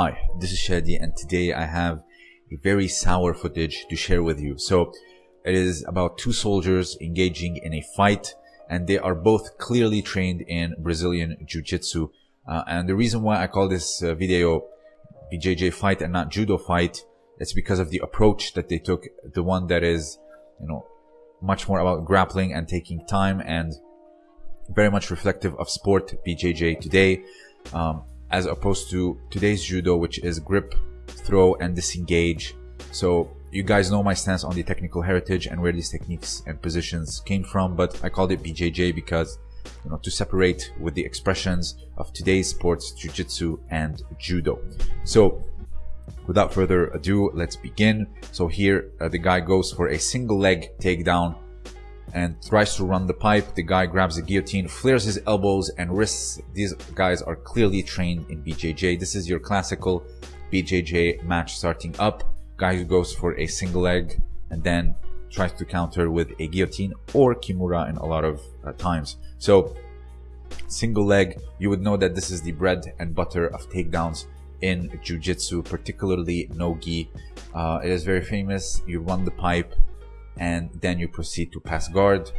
Hi, this is Shadi and today I have a very sour footage to share with you. So it is about two soldiers engaging in a fight and they are both clearly trained in Brazilian Jiu-Jitsu. Uh, and the reason why I call this uh, video BJJ fight and not judo fight, it's because of the approach that they took. The one that is, you know, much more about grappling and taking time and very much reflective of sport BJJ today. Um, as opposed to today's judo, which is grip, throw, and disengage. So you guys know my stance on the technical heritage and where these techniques and positions came from, but I called it BJJ because, you know, to separate with the expressions of today's sports, jiu-jitsu and judo. So without further ado, let's begin. So here uh, the guy goes for a single leg takedown and tries to run the pipe. The guy grabs the guillotine, flares his elbows and wrists. These guys are clearly trained in BJJ. This is your classical BJJ match starting up. Guy who goes for a single leg and then tries to counter with a guillotine or kimura in a lot of uh, times. So single leg, you would know that this is the bread and butter of takedowns in jiu-jitsu, particularly no-gi. Uh, it is very famous. You run the pipe, and then you proceed to pass guard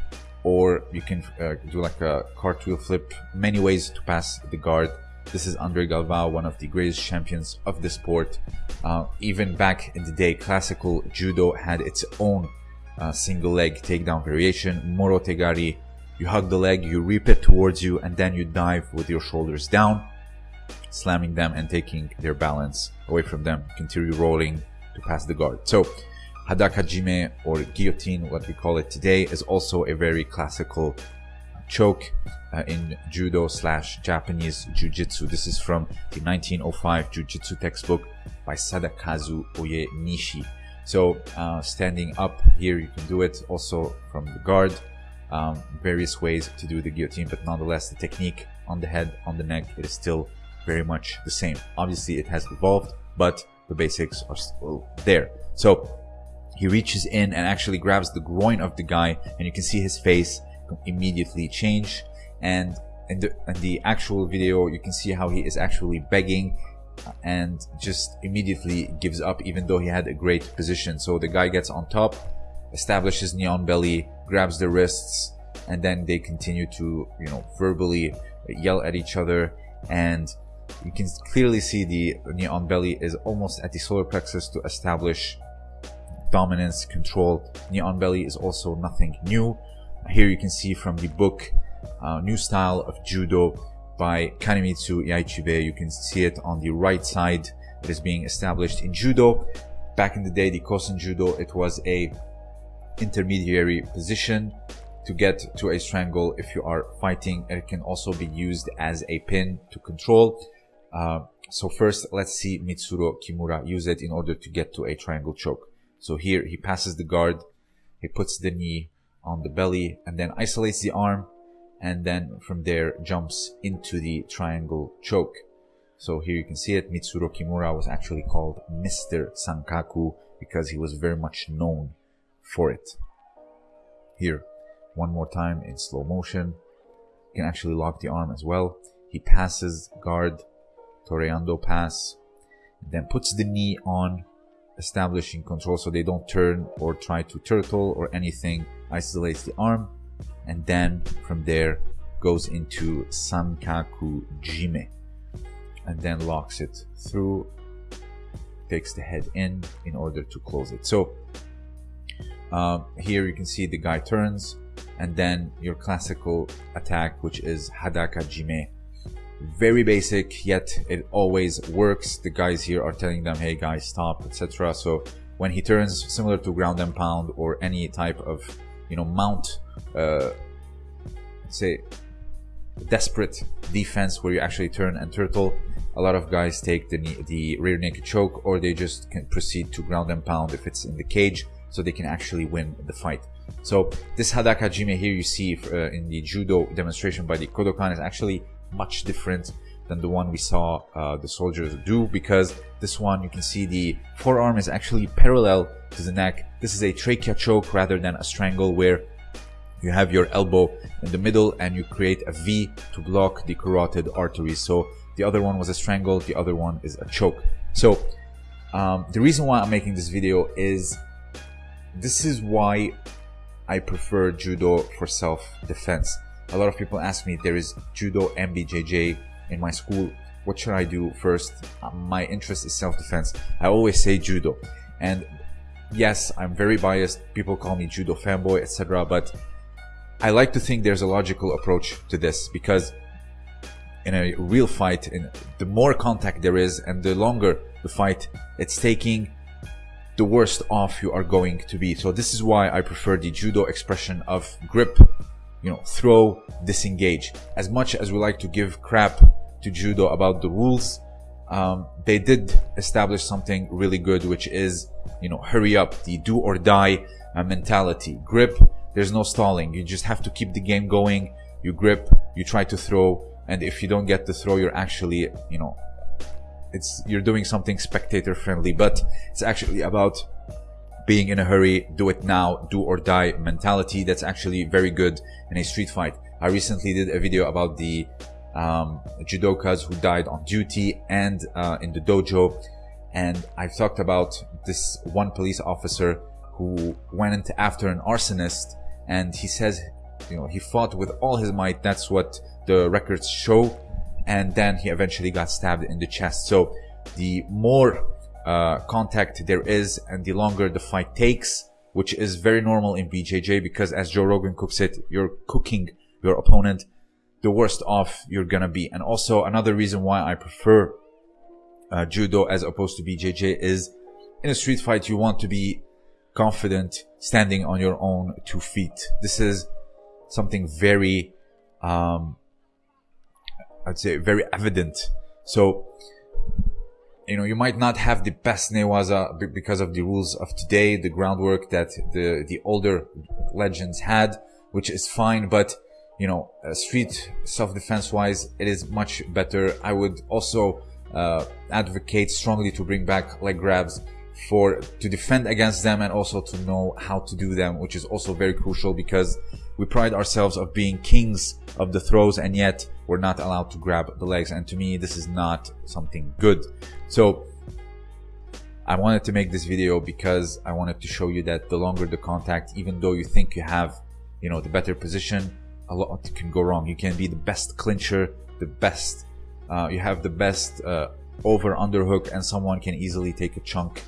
or you can uh, do like a cartwheel flip many ways to pass the guard this is Andre Galvao, one of the greatest champions of the sport. Uh, even back in the day, classical judo had its own uh, single leg takedown variation, Morote Gari. You hug the leg, you reap it towards you, and then you dive with your shoulders down, slamming them and taking their balance away from them. Continue rolling to pass the guard. So Hadakajime or guillotine, what we call it today, is also a very classical choke uh, in judo slash Japanese jiu-jitsu. This is from the 1905 jiu-jitsu textbook by Sadakazu Uyenishi. So uh, standing up here, you can do it also from the guard. Um, various ways to do the guillotine, but nonetheless, the technique on the head, on the neck, it is still very much the same. Obviously, it has evolved, but the basics are still there. So he reaches in and actually grabs the groin of the guy and you can see his face immediately change. And in the, in the actual video you can see how he is actually begging uh, and just immediately gives up even though he had a great position. So the guy gets on top establishes knee on belly grabs the wrists and then they continue to you know verbally yell at each other. And you can clearly see the knee on belly is almost at the solar plexus to establish dominance, control. Knee on belly is also nothing new. Here you can see from the book, uh, New Style of Judo by Kanemitsu Yaichibe. You can see it on the right side. It is being established in Judo. Back in the day, the Kosen Judo, it was a intermediary position to get to a strangle if you are fighting. It can also be used as a pin to control. Uh, so first, let's see Mitsuru Kimura use it in order to get to a triangle choke. So here he passes the guard, he puts the knee on the belly and then isolates the arm and then from there jumps into the triangle choke. So here you can see it, Mitsuru Kimura was actually called Mr. Sankaku because he was very much known for it. Here, one more time in slow motion. You can actually lock the arm as well. He passes guard, Toreando pass, then puts the knee on establishing control so they don't turn or try to turtle or anything. Isolates the arm and then from there goes into sankaku jime and then locks it through takes the head in in order to close it. So uh, here you can see the guy turns and then your classical attack which is hadaka jime very basic yet it always works. The guys here are telling them hey guys stop etc so when he turns similar to ground and pound or any type of you know mount uh, say desperate defense where you actually turn and turtle a lot of guys take the the rear naked choke or they just can proceed to ground and pound if it's in the cage so they can actually win the fight. So this hadaka jime here you see uh, in the judo demonstration by the kodokan is actually much different than the one we saw uh, the soldiers do because this one you can see the forearm is actually parallel to the neck. This is a trachea choke rather than a strangle where you have your elbow in the middle and you create a V to block the carotid artery. So the other one was a strangle, the other one is a choke. So um, the reason why I'm making this video is this is why I prefer judo for self-defense. A lot of people ask me there is judo and BJJ in my school. What should I do first? Uh, my interest is self-defense. I always say judo. And yes, I'm very biased. People call me judo fanboy, etc. But I like to think there's a logical approach to this because in a real fight, in the more contact there is and the longer the fight it's taking, the worst off you are going to be. So this is why I prefer the judo expression of grip, you know, throw, disengage. As much as we like to give crap to judo about the rules, um, they did establish something really good, which is, you know, hurry up, the do or die uh, mentality. Grip, there's no stalling. You just have to keep the game going. You grip, you try to throw, and if you don't get the throw, you're actually, you know, it's you're doing something spectator friendly, but it's actually about being in a hurry, do it now, do or die mentality. That's actually very good in a street fight. I recently did a video about the um, judokas who died on duty and uh, in the dojo. And I've talked about this one police officer who went after an arsonist and he says, you know, he fought with all his might. That's what the records show. And then he eventually got stabbed in the chest. So the more uh, contact there is and the longer the fight takes, which is very normal in BJJ because as Joe Rogan cooks it, you're cooking your opponent the worst off you're gonna be. And also another reason why I prefer uh, judo as opposed to BJJ is in a street fight you want to be confident standing on your own two feet. This is something very, um, I'd say very evident. So, you know, you might not have the best newaza because of the rules of today, the groundwork that the, the older legends had, which is fine, but you know, uh, street self-defense wise, it is much better. I would also uh, advocate strongly to bring back leg grabs for to defend against them and also to know how to do them, which is also very crucial because we pride ourselves of being kings of the throws and yet we're not allowed to grab the legs. And to me, this is not something good. So I wanted to make this video because I wanted to show you that the longer the contact, even though you think you have, you know, the better position, a lot can go wrong. You can be the best clincher, the best, uh, you have the best uh, over underhook and someone can easily take a chunk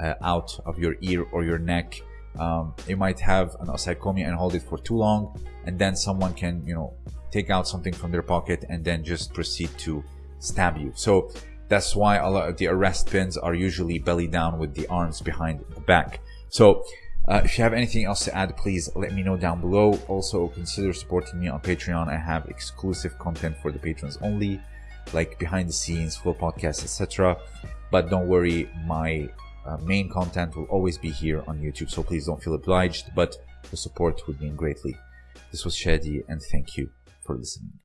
uh, out of your ear or your neck. Um, you might have an osaekomi and hold it for too long and then someone can, you know, take out something from their pocket and then just proceed to stab you. So that's why a lot of the arrest pins are usually belly down with the arms behind the back. So uh, if you have anything else to add, please let me know down below. Also, consider supporting me on Patreon. I have exclusive content for the patrons only, like behind the scenes, full podcasts, etc. But don't worry, my uh, main content will always be here on YouTube, so please don't feel obliged, but the support would mean greatly. This was Shadi, and thank you for listening.